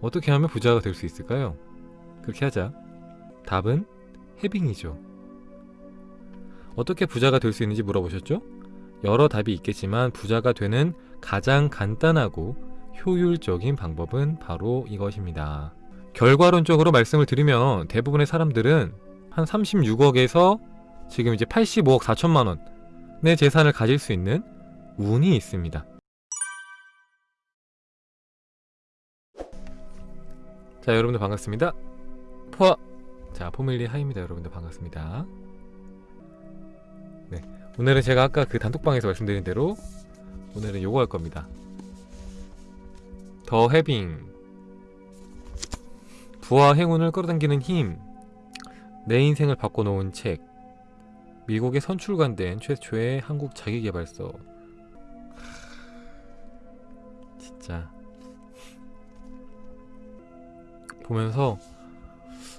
어떻게 하면 부자가 될 수 있을까요? 그렇게 하자. 답은 해빙이죠. 어떻게 부자가 될 수 있는지 물어보셨죠? 여러 답이 있겠지만 부자가 되는 가장 간단하고 효율적인 방법은 바로 이것입니다. 결과론적으로 말씀을 드리면 대부분의 사람들은 한 36억에서 지금 이제 85억 4천만 원의 재산을 가질 수 있는 운이 있습니다. 자 여러분들 반갑습니다. 포아 자 포밀리 하입니다 여러분들 반갑습니다. 네 오늘은 제가 아까 그 단톡방에서 말씀드린 대로 오늘은 요거 할 겁니다. 더 해빙 부와 행운을 끌어당기는 힘 내 인생을 바꿔놓은 책 미국에 선출간된 최초의 한국 자기계발서 진짜 보면서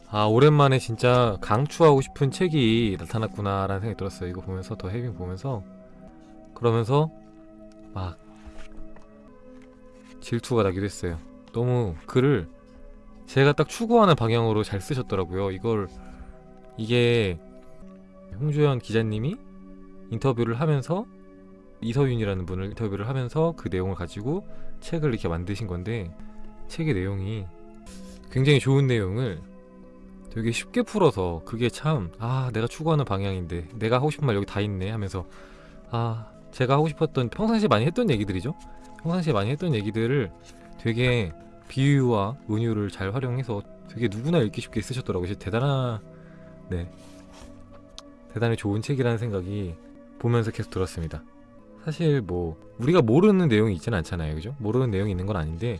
아 오랜만에 진짜 강추하고 싶은 책이 나타났구나 라는 생각이 들었어요. 이거 보면서 더 해빙 보면서. 그러면서 막 질투가 나기도 했어요. 너무 글을 제가 딱 추구하는 방향으로 잘 쓰셨더라고요. 이걸 이게 홍주연 기자님이 인터뷰를 하면서 이서윤이라는 분을 인터뷰를 하면서 그 내용을 가지고 책을 이렇게 만드신 건데 책의 내용이 굉장히 좋은 내용을 되게 쉽게 풀어서 그게 참 아 내가 추구하는 방향인데 내가 하고 싶은 말 여기 다 있네 하면서 아 제가 하고 싶었던 평상시에 많이 했던 얘기들이죠? 평상시에 많이 했던 얘기들을 되게 비유와 은유를 잘 활용해서 되게 누구나 읽기 쉽게 쓰셨더라고요. 대단한 네. 대단히 좋은 책이라는 생각이 보면서 계속 들었습니다. 사실 뭐 우리가 모르는 내용이 있지는 않잖아요. 그죠? 모르는 내용이 있는 건 아닌데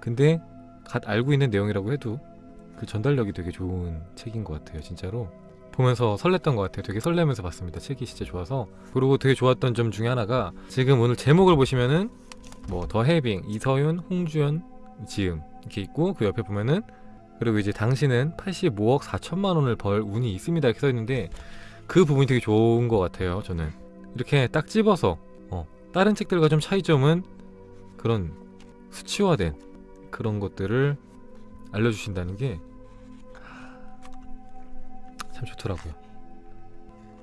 근데 갓 알고 있는 내용이라고 해도 그 전달력이 되게 좋은 책인 것 같아요 진짜로. 보면서 설렜던 것 같아요. 되게 설레면서 봤습니다. 책이 진짜 좋아서. 그리고 되게 좋았던 점 중에 하나가 지금 오늘 제목을 보시면은 뭐 더 해빙 이서윤 홍주연 지음 이렇게 있고 그 옆에 보면은 그리고 이제 당신은 85억 4천만 원을 벌 운이 있습니다. 이렇게 써있는데 그 부분이 되게 좋은 것 같아요 저는. 이렇게 딱 집어서 어, 다른 책들과 좀 차이점은 그런 수치화된 그런 것들을 알려주신다는 게 참 좋더라고요.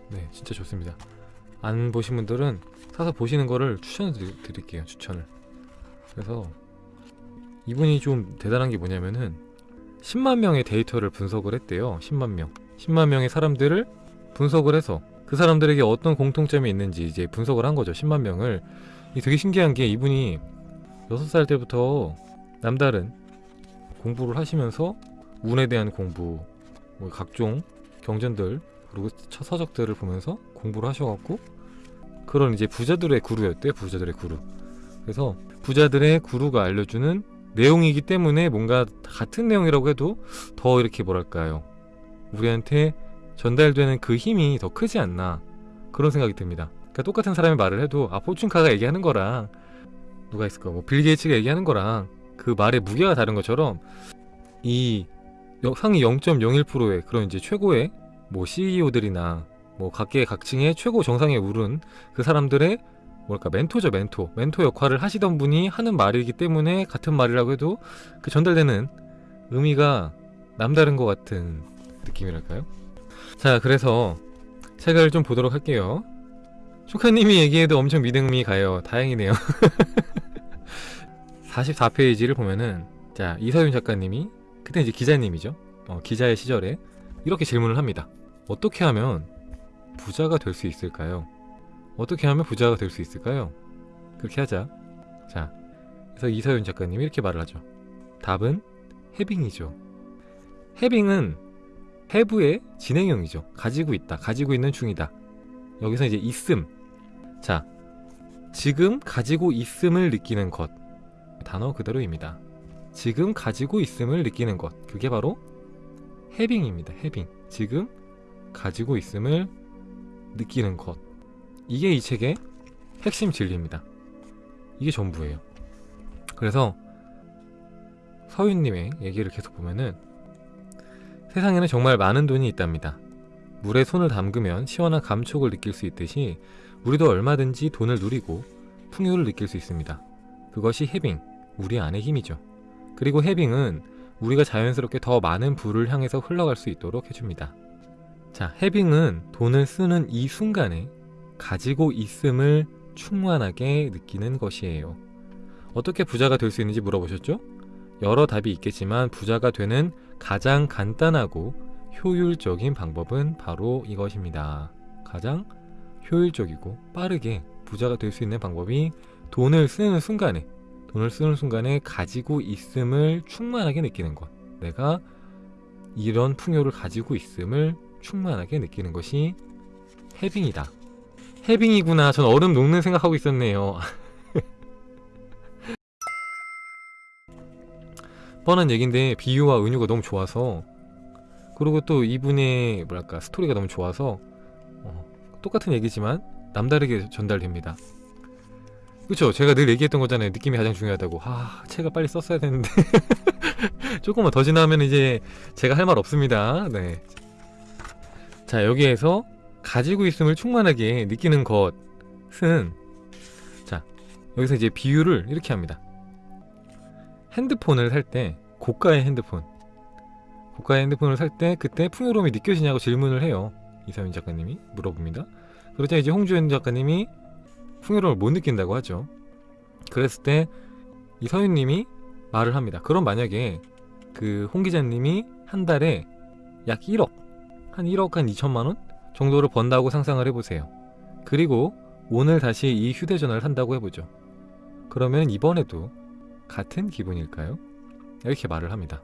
네 진짜 좋습니다. 안 보신 분들은 사서 보시는 거를 추천을 드릴게요 추천을. 그래서 이분이 좀 대단한 게 뭐냐면은 10만 명의 데이터를 분석을 했대요 10만 명. 10만 명의 사람들을 분석을 해서 그 사람들에게 어떤 공통점이 있는지 이제 분석을 한 거죠 10만 명을. 이 되게 신기한 게 이분이 6살 때부터 남다른 공부를 하시면서 운에 대한 공부 뭐 각종 경전들 그리고 처- 서적들을 보면서 공부를 하셔갖고 그런 이제 부자들의 구루였대요 부자들의 구루. 그래서 부자들의 구루가 알려주는 내용이기 때문에 뭔가 같은 내용이라고 해도 더 이렇게 뭐랄까요? 우리한테 전달되는 그 힘이 더 크지 않나 그런 생각이 듭니다. 그러니까 똑같은 사람이 말을 해도 아 포춘카가 얘기하는 거랑 누가 있을까? 뭐 빌 게이츠가 얘기하는 거랑 그 말의 무게가 다른 것처럼 이 여- 상위 0.01%의 그런 이제 최고의 뭐 CEO들이나 뭐 각계 각층의 최고 정상에 오른 그 사람들의 뭐랄까 멘토죠 멘토. 멘토 역할을 하시던 분이 하는 말이기 때문에 같은 말이라고 해도 그 전달되는 의미가 남다른 것 같은 느낌이랄까요? 자 그래서 책을 좀 보도록 할게요. 조카님이 얘기해도 엄청 믿음이 가요. 다행이네요 44페이지를 보면은 자 이서윤 작가님이 그때 이제 기자님이죠. 어, 기자의 시절에 이렇게 질문을 합니다. 어떻게 하면 부자가 될 수 있을까요? 어떻게 하면 부자가 될 수 있을까요? 그렇게 하자. 자 그래서 이서윤 작가님이 이렇게 말을 하죠. 답은 해빙이죠. 해빙은 해부의 진행형이죠. 가지고 있다 가지고 있는 중이다. 여기서 이제 있음. 자 지금 가지고 있음을 느끼는 것 단어 그대로입니다. 지금 가지고 있음을 느끼는 것. 그게 바로 해빙입니다. 해빙. 지금 가지고 있음을 느끼는 것. 이게 이 책의 핵심 진리입니다. 이게 전부예요. 그래서 서윤님의 얘기를 계속 보면은 세상에는 정말 많은 돈이 있답니다. 물에 손을 담그면 시원한 감촉을 느낄 수 있듯이 우리도 얼마든지 돈을 누리고 풍요를 느낄 수 있습니다. 그것이 해빙 우리 안의 힘이죠 그리고 해빙은 우리가 자연스럽게 더 많은 부를 향해서 흘러갈 수 있도록 해줍니다. 자, 해빙은 돈을 쓰는 이 순간에 가지고 있음을 충만하게 느끼는 것이에요. 어떻게 부자가 될 수 있는지 물어보셨죠? 여러 답이 있겠지만 부자가 되는 가장 간단하고 효율적인 방법은 바로 이것입니다. 가장 효율적이고 빠르게 부자가 될 수 있는 방법이 돈을 쓰는 순간에 돈을 쓰는 순간에 가지고 있음을 충만하게 느끼는 것. 내가 이런 풍요를 가지고 있음을 충만하게 느끼는 것이 해빙이다. 해빙이구나. 전 얼음 녹는 생각하고 있었네요. 뻔한 얘긴데 비유와 은유가 너무 좋아서 그리고 또 이분의 뭐랄까 스토리가 너무 좋아서 어, 똑같은 얘기지만 남다르게 전달됩니다. 그쵸. 제가 늘 얘기했던 거잖아요. 느낌이 가장 중요하다고. 아 책을 빨리 썼어야 되는데. 조금만 더 지나면 이제 제가 할 말 없습니다. 네 자 여기에서 가지고 있음을 충만하게 느끼는 것은 자 여기서 이제 비유를 이렇게 합니다. 핸드폰을 살 때 고가의 핸드폰. 고가의 핸드폰을 살 때 그때 풍요로움이 느껴지냐고 질문을 해요. 이사민 작가님이 물어봅니다. 그러자 이제 홍주현 작가님이 풍요로움을 못 느낀다고 하죠. 그랬을 때 이 서윤님이 말을 합니다. 그럼 만약에 그 홍 기자님이 한 달에 약 1억, 한 1억 한 2천만 원 정도를 번다고 상상을 해보세요. 그리고 오늘 다시 이 휴대전화를 산다고 해보죠. 그러면 이번에도 같은 기분일까요? 이렇게 말을 합니다.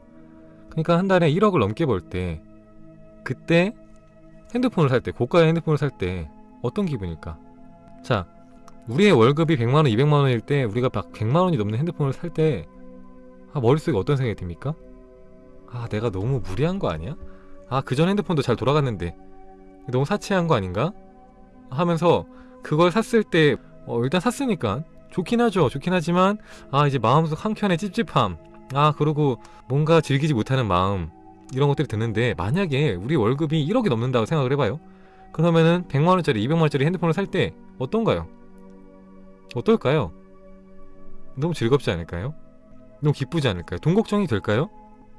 그러니까 한 달에 1억을 넘게 벌 때 그때 핸드폰을 살 때 고가의 핸드폰을 살 때 어떤 기분일까? 자, 우리의 월급이 100만원, 200만원일 때 우리가 막 100만원이 넘는 핸드폰을 살 때 아, 머릿속에 어떤 생각이 듭니까? 아 내가 너무 무리한 거 아니야? 아 그전 핸드폰도 잘 돌아갔는데 너무 사치한 거 아닌가? 하면서 그걸 샀을 때 어, 일단 샀으니까 좋긴 하죠 좋긴 하지만 아 이제 마음속 한켠에 찝찝함 아 그리고 뭔가 즐기지 못하는 마음 이런 것들이 드는데 만약에 우리 월급이 1억이 넘는다고 생각을 해봐요 그러면은 100만원짜리 200만원짜리 핸드폰을 살 때 어떤가요? 어떨까요? 너무 즐겁지 않을까요? 너무 기쁘지 않을까요? 돈 걱정이 될까요?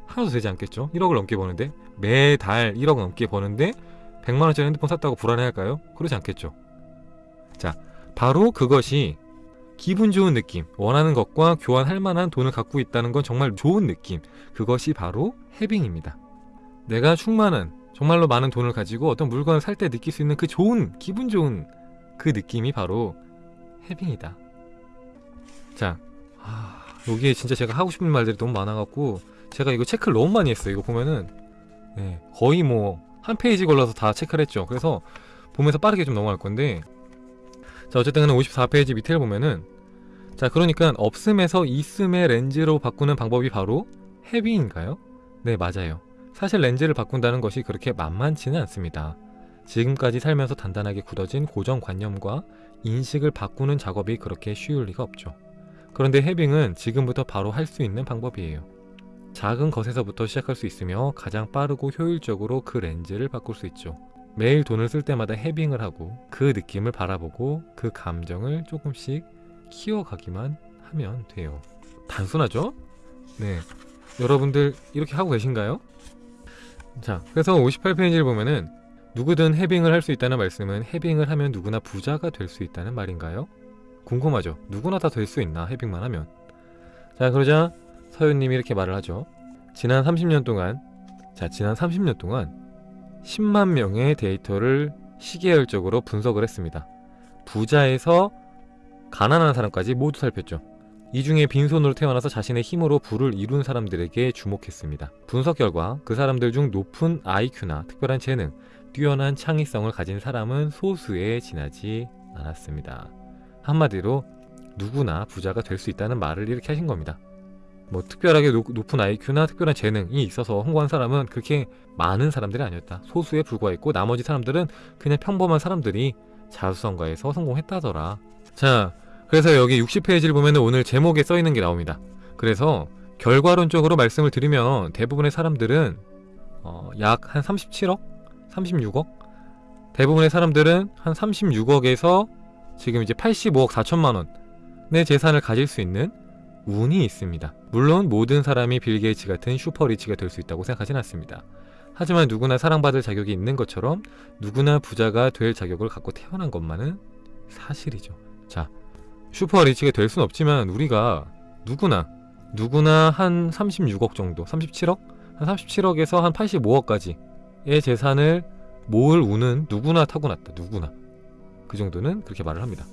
하나도 되지 않겠죠? 1억을 넘게 버는데 매달 1억 넘게 버는데 100만원짜리 핸드폰 샀다고 불안해할까요? 그러지 않겠죠 자 바로 그것이 기분 좋은 느낌 원하는 것과 교환할 만한 돈을 갖고 있다는 건 정말 좋은 느낌 그것이 바로 해빙입니다 내가 충만한 정말로 많은 돈을 가지고 어떤 물건을 살 때 느낄 수 있는 그 좋은 기분 좋은 그 느낌이 바로 해빙이다. 자, 아, 여기에 진짜 제가 하고 싶은 말들이 너무 많아갖고 제가 이거 체크를 너무 많이 했어요. 이거 보면은 네, 거의 뭐 한 페이지 걸러서 다 체크를 했죠. 그래서 보면서 빠르게 좀 넘어갈 건데 자 어쨌든 54페이지 밑에를 보면은 자 그러니까 없음에서 있음의 렌즈로 바꾸는 방법이 바로 해빙인가요? 네 맞아요. 사실 렌즈를 바꾼다는 것이 그렇게 만만치는 않습니다. 지금까지 살면서 단단하게 굳어진 고정관념과 인식을 바꾸는 작업이 그렇게 쉬울 리가 없죠. 그런데 해빙은 지금부터 바로 할 수 있는 방법이에요. 작은 것에서부터 시작할 수 있으며 가장 빠르고 효율적으로 그 렌즈를 바꿀 수 있죠. 매일 돈을 쓸 때마다 해빙을 하고 그 느낌을 바라보고 그 감정을 조금씩 키워가기만 하면 돼요. 단순하죠? 네. 여러분들 이렇게 하고 계신가요? 자, 그래서 58페이지를 보면은 누구든 해빙을 할 수 있다는 말씀은 해빙을 하면 누구나 부자가 될 수 있다는 말인가요? 궁금하죠? 누구나 다 될 수 있나 해빙만 하면 자 그러자 서윤님이 이렇게 말을 하죠 지난 30년 동안 자 지난 30년 동안 10만 명의 데이터를 시계열적으로 분석을 했습니다 부자에서 가난한 사람까지 모두 살폈죠 이 중에 빈손으로 태어나서 자신의 힘으로 부를 이룬 사람들에게 주목했습니다. 분석 결과 그 사람들 중 높은 IQ나 특별한 재능, 뛰어난 창의성을 가진 사람은 소수에 지나지 않았습니다. 한마디로 누구나 부자가 될 수 있다는 말을 이렇게 하신 겁니다. 뭐 특별하게 노, 높은 IQ나 특별한 재능이 있어서 홍보한 사람은 그렇게 많은 사람들이 아니었다. 소수에 불과했고 나머지 사람들은 그냥 평범한 사람들이 자수성가에서 성공했다더라. 자, 그래서 여기 60페이지를 보면 오늘 제목에 써있는 게 나옵니다. 그래서 결과론적으로 말씀을 드리면 대부분의 사람들은 어, 약 한 37억? 36억? 대부분의 사람들은 한 36억에서 지금 이제 85억 4천만 원의 재산을 가질 수 있는 운이 있습니다. 물론 모든 사람이 빌 게이츠 같은 super rich가 될 수 있다고 생각하진 않습니다. 하지만 누구나 사랑받을 자격이 있는 것처럼 누구나 부자가 될 자격을 갖고 태어난 것만은 사실이죠. 자, super rich가 될 수는 없지만 우리가 누구나 누구나 한 36억 정도, 37억? 한 37억에서 한 85억까지의 재산을 모을 운은 누구나 타고났다. 누구나. 그 정도는 그렇게 말을 합니다.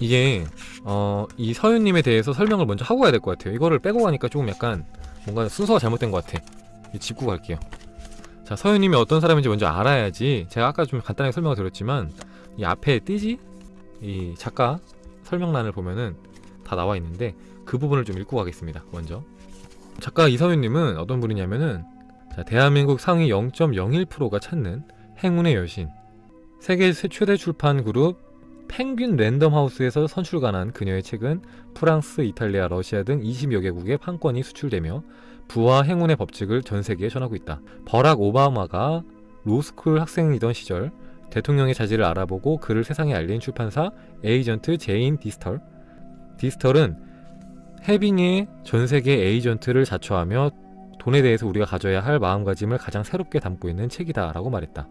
이게 어, 이 서윤님에 대해서 설명을 먼저 하고 가야 될 것 같아요. 이거를 빼고 가니까 조금 약간 뭔가 순서가 잘못된 것 같아. 이 짚고 갈게요. 자, 서윤님이 어떤 사람인지 먼저 알아야지. 제가 아까 좀 간단하게 설명을 드렸지만 이 앞에 띠지 이 작가 설명란을 보면은 다 나와 있는데 그 부분을 좀 읽고 가겠습니다. 먼저 작가 이서윤님은 어떤 분이냐면은 자, 대한민국 상위 0.01%가 찾는 행운의 여신 세계 최대 출판 그룹 펭귄 랜덤하우스에서 선출관한 그녀의 책은 프랑스, 이탈리아, 러시아 등 20여 개국에 판권이 수출되며 부와 행운의 법칙을 전 세계에 전하고 있다. 버락 오바마가 로스쿨 학생이던 시절 대통령의 자질을 알아보고 그를 세상에 알린 출판사 에이전트 제인 디스털 디스털은 해빙의 전 세계 에이전트를 자처하며 돈에 대해서 우리가 가져야 할 마음가짐을 가장 새롭게 담고 있는 책이다 라고 말했다.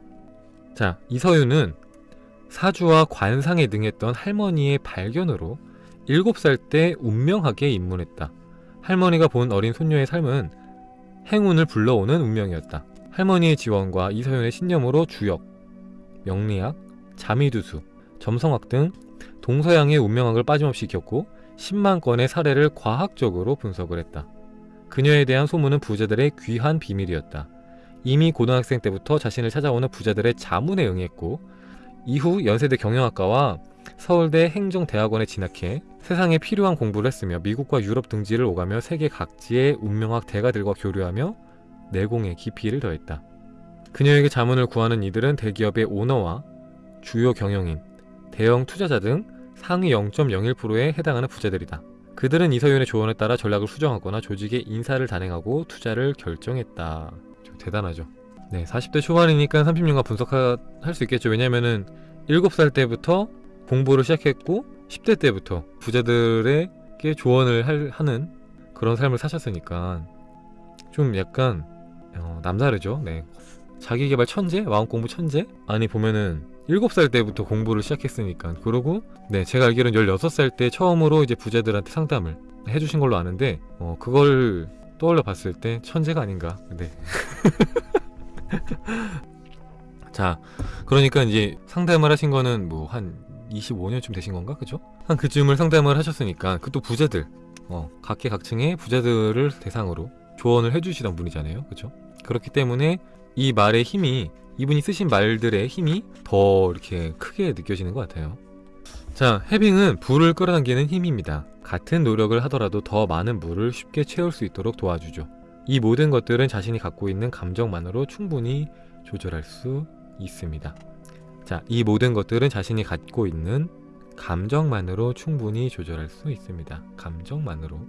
자, 이서윤은 사주와 관상에 능했던 할머니의 발견으로 7살 때 운명학에 입문했다. 할머니가 본 어린 손녀의 삶은 행운을 불러오는 운명이었다. 할머니의 지원과 이서윤의 신념으로 주역, 명리학, 자미두수, 점성학 등 동서양의 운명학을 빠짐없이 익혔고 10만 건의 사례를 과학적으로 분석을 했다. 그녀에 대한 소문은 부자들의 귀한 비밀이었다. 이미 고등학생 때부터 자신을 찾아오는 부자들의 자문에 응했고 이후 연세대 경영학과와 서울대 행정대학원에 진학해 세상에 필요한 공부를 했으며 미국과 유럽 등지를 오가며 세계 각지의 운명학 대가들과 교류하며 내공에 깊이를 더했다. 그녀에게 자문을 구하는 이들은 대기업의 오너와 주요 경영인, 대형 투자자 등 상위 0.01%에 해당하는 부자들이다. 그들은 이서윤의 조언에 따라 전략을 수정하거나 조직의 인사를 단행하고 투자를 결정했다. 대단하죠. 네, 40대 초반이니까 30년간 분석할 수 있겠죠. 왜냐면은 7살 때부터 공부를 시작했고 10대 때부터 부자들에게 조언을 할, 하는 그런 삶을 사셨으니까 좀 약간 어, 남다르죠. 네. 자기개발 천재? 마음공부 천재? 아니 보면은 7살 때부터 공부를 시작했으니까 그러고 네 제가 알기로는 16살 때 처음으로 이제 부자들한테 상담을 해주신 걸로 아는데 어, 그걸 떠올려 봤을 때 천재가 아닌가 네. 자 그러니까 이제 상담을 하신 거는 뭐 한 25년쯤 되신 건가 그죠? 한 그쯤을 상담을 하셨으니까 그 또 부자들 어, 각계각층의 부자들을 대상으로 조언을 해주시던 분이잖아요 그죠? 그렇기 때문에 이 말의 힘이 이분이 쓰신 말들의 힘이 더 이렇게 크게 느껴지는 것 같아요 자 해빙은 불을 끌어당기는 힘입니다 같은 노력을 하더라도 더 많은 물을 쉽게 채울 수 있도록 도와주죠 이 모든 것들은 자신이 갖고 있는 감정만으로 충분히 조절할 수 있습니다. 자, 이 모든 것들은 자신이 갖고 있는 감정만으로 충분히 조절할 수 있습니다. 감정만으로.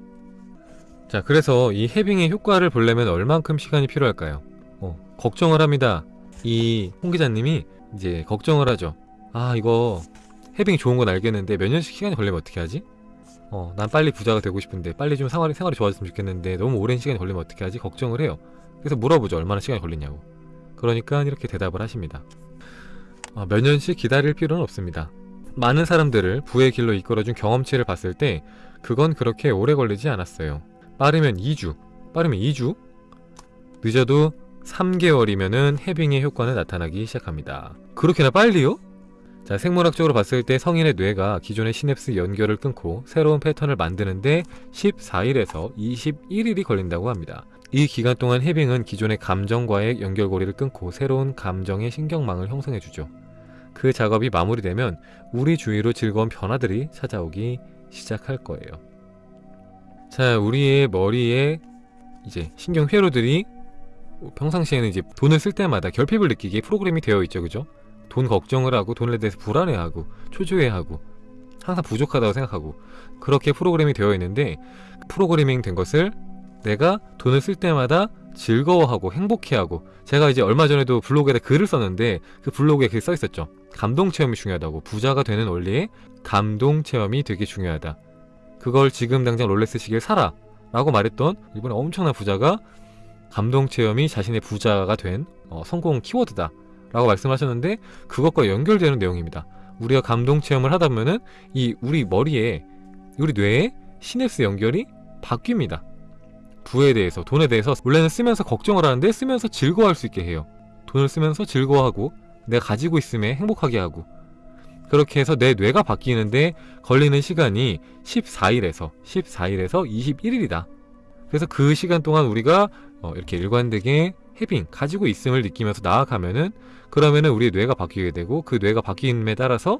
자, 그래서 이 해빙의 효과를 보려면 얼만큼 시간이 필요할까요? 어, 걱정을 합니다. 이 홍 기자님이 이제 걱정을 하죠. 아, 이거 해빙이 좋은 건 알겠는데 몇 년씩 시간이 걸리면 어떻게 하지? 어, 난 빨리 부자가 되고 싶은데 빨리 좀 생활이, 생활이 좋아졌으면 좋겠는데 너무 오랜 시간이 걸리면 어떻게 하지? 걱정을 해요. 그래서 물어보죠. 얼마나 시간이 걸리냐고. 그러니까 이렇게 대답을 하십니다. 어, 몇 년씩 기다릴 필요는 없습니다. 많은 사람들을 부의 길로 이끌어준 경험치를 봤을 때 그건 그렇게 오래 걸리지 않았어요. 빠르면 2주, 빠르면 2주, 늦어도 3개월이면은 해빙의 효과는 나타나기 시작합니다. 그렇게나 빨리요? 자, 생물학적으로 봤을 때 성인의 뇌가 기존의 시냅스 연결을 끊고 새로운 패턴을 만드는데 14일에서 21일이 걸린다고 합니다. 이 기간 동안 해빙은 기존의 감정과의 연결고리를 끊고 새로운 감정의 신경망을 형성해주죠. 그 작업이 마무리되면 우리 주위로 즐거운 변화들이 찾아오기 시작할 거예요. 자, 우리의 머리에 이제 신경 회로들이 평상시에는 이제 돈을 쓸 때마다 결핍을 느끼게 프로그램이 되어 있죠, 그죠? 돈 걱정을 하고 돈에 대해서 불안해하고 초조해하고 항상 부족하다고 생각하고 그렇게 프로그램이 되어 있는데 프로그래밍 된 것을 내가 돈을 쓸 때마다 즐거워하고 행복해하고 제가 이제 얼마 전에도 블로그에다 글을 썼는데 그 블로그에 글써 있었죠. 감동 체험이 중요하다고. 부자가 되는 원리에 감동 체험이 되게 중요하다. 그걸 지금 당장 롤렉스 시계를 사라 라고 말했던 일본의 엄청난 부자가 감동 체험이 자신의 부자가 된 어, 성공 키워드다 라고 말씀하셨는데 그것과 연결되는 내용입니다. 우리가 감동 체험을 하다 보면은 이 우리 머리에 우리 뇌에 시냅스 연결이 바뀝니다. 부에 대해서 돈에 대해서 원래는 쓰면서 걱정을 하는데 쓰면서 즐거워할 수 있게 해요. 돈을 쓰면서 즐거워하고 내가 가지고 있음에 행복하게 하고 그렇게 해서 내 뇌가 바뀌는데 걸리는 시간이 14일에서 14일에서 21일이다. 그래서 그 시간 동안 우리가 어, 이렇게 일관되게 해빙 가지고 있음을 느끼면서 나아가면은 그러면은 우리 뇌가 바뀌게 되고 그 뇌가 바뀜에 따라서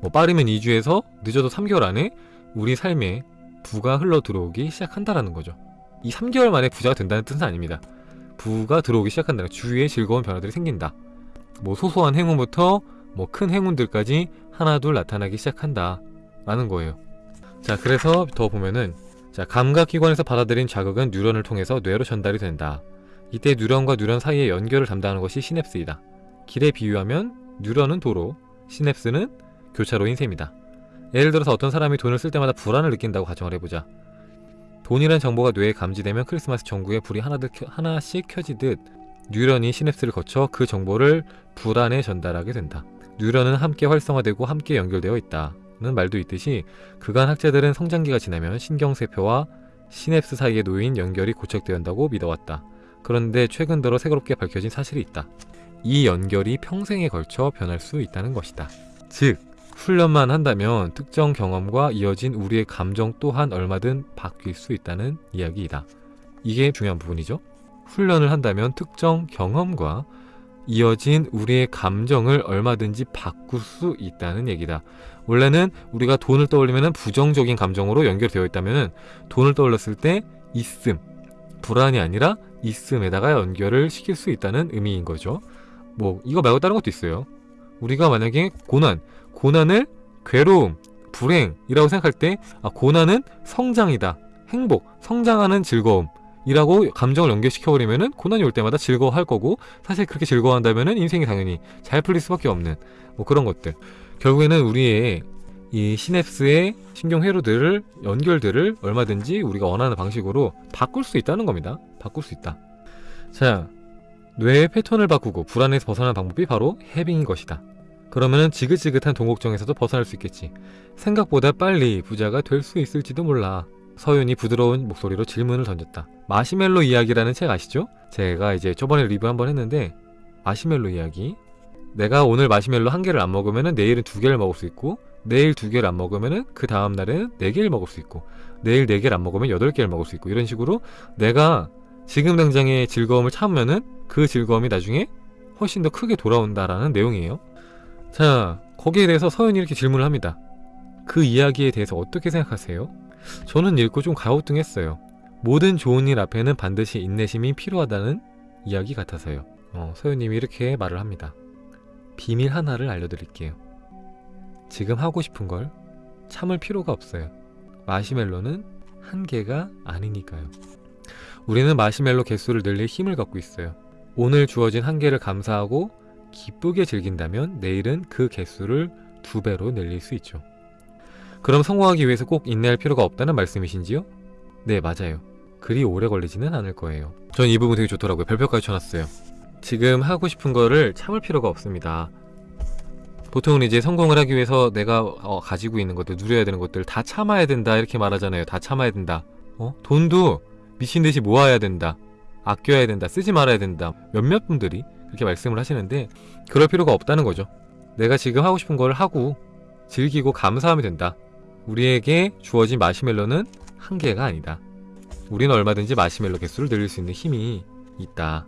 뭐 빠르면 2주에서 늦어도 3개월 안에 우리 삶에 부가 흘러 들어오기 시작한다라는 거죠. 이 3개월 만에 부자가 된다는 뜻은 아닙니다. 부가 들어오기 시작한다는 주위에 즐거운 변화들이 생긴다. 뭐 소소한 행운부터 뭐 큰 행운들까지 하나둘 나타나기 시작한다. 라는 거예요. 자, 그래서 더 보면은 자, 감각기관에서 받아들인 자극은 뉴런을 통해서 뇌로 전달이 된다. 이때 뉴런과 뉴런 사이의 연결을 담당하는 것이 시냅스이다. 길에 비유하면 뉴런은 도로, 시냅스는 교차로인 셈이다. 예를 들어서 어떤 사람이 돈을 쓸 때마다 불안을 느낀다고 가정을 해보자. 돈이란 정보가 뇌에 감지되면 크리스마스 전구에 불이 하나들, 켜- 하나씩 켜지듯 뉴런이 시냅스를 거쳐 그 정보를 불안에 전달하게 된다. 뉴런은 함께 활성화되고 함께 연결되어 있다 는 말도 있듯이 그간 학자들은 성장기가 지나면 신경세포와 시냅스 사이에 놓인 연결이 고착되어 한다고 믿어왔다. 그런데 최근 들어 새롭게 밝혀진 사실이 있다. 이 연결이 평생에 걸쳐 변할 수 있다는 것이다. 즉, 훈련만 한다면 특정 경험과 이어진 우리의 감정 또한 얼마든 바뀔 수 있다는 이야기이다. 이게 중요한 부분이죠. 훈련을 한다면 특정 경험과 이어진 우리의 감정을 얼마든지 바꿀 수 있다는 얘기다. 원래는 우리가 돈을 떠올리면 부정적인 감정으로 연결되어 있다면 돈을 떠올렸을 때 있음, 불안이 아니라 있음에다가 연결을 시킬 수 있다는 의미인 거죠. 뭐 이거 말고 다른 것도 있어요. 우리가 만약에 고난, 고난을 괴로움, 불행이라고 생각할 때 아, 고난은 성장이다. 행복, 성장하는 즐거움. 이라고 감정을 연결시켜버리면 은 고난이 올 때마다 즐거워할 거고 사실 그렇게 즐거워한다면 은 인생이 당연히 잘 풀릴 수밖에 없는 뭐 그런 것들 결국에는 우리의 이 시냅스의 신경 회로들을 연결들을 얼마든지 우리가 원하는 방식으로 바꿀 수 있다는 겁니다 바꿀 수 있다 자 뇌의 패턴을 바꾸고 불안에서 벗어나는 방법이 바로 해빙인 것이다 그러면은 지긋지긋한 동곡정에서도 벗어날 수 있겠지 생각보다 빨리 부자가 될 수 있을지도 몰라 서윤이 부드러운 목소리로 질문을 던졌다. 마시멜로 이야기라는 책 아시죠? 제가 이제 저번에 리뷰 한번 했는데 마시멜로 이야기. 내가 오늘 마시멜로 한 개를 안 먹으면은 내일은 두 개를 먹을 수 있고 내일 두 개를 안 먹으면은 그 다음 날에는 네 개를 먹을 수 있고 내일 네 개를 안 먹으면 여덟 개를 먹을 수 있고 이런 식으로 내가 지금 당장의 즐거움을 참으면은 그 즐거움이 나중에 훨씬 더 크게 돌아온다라는 내용이에요. 자, 거기에 대해서 서윤이 이렇게 질문을 합니다. 그 이야기에 대해서 어떻게 생각하세요? 저는 읽고 좀 가우뚱했어요. 모든 좋은 일 앞에는 반드시 인내심이 필요하다는 이야기 같아서요. 어, 서유님이 이렇게 말을 합니다. 비밀 하나를 알려드릴게요. 지금 하고 싶은 걸 참을 필요가 없어요. 마시멜로는 한 개가 아니니까요. 우리는 마시멜로 개수를 늘릴 힘을 갖고 있어요. 오늘 주어진 한 개를 감사하고 기쁘게 즐긴다면 내일은 그 개수를 두 배로 늘릴 수 있죠. 그럼 성공하기 위해서 꼭 인내할 필요가 없다는 말씀이신지요? 네, 맞아요. 그리 오래 걸리지는 않을 거예요. 전 이 부분 되게 좋더라고요. 별표까지 쳐놨어요. 지금 하고 싶은 거를 참을 필요가 없습니다. 보통은 이제 성공을 하기 위해서 내가 어, 가지고 있는 것들, 누려야 되는 것들 다 참아야 된다 이렇게 말하잖아요. 다 참아야 된다. 어? 돈도 미친 듯이 모아야 된다. 아껴야 된다. 쓰지 말아야 된다. 몇몇 분들이 그렇게 말씀을 하시는데 그럴 필요가 없다는 거죠. 내가 지금 하고 싶은 걸 하고 즐기고 감사하면 된다. 우리에게 주어진 마시멜로는 한 개가 아니다. 우리는 얼마든지 마시멜로 개수를 늘릴 수 있는 힘이 있다.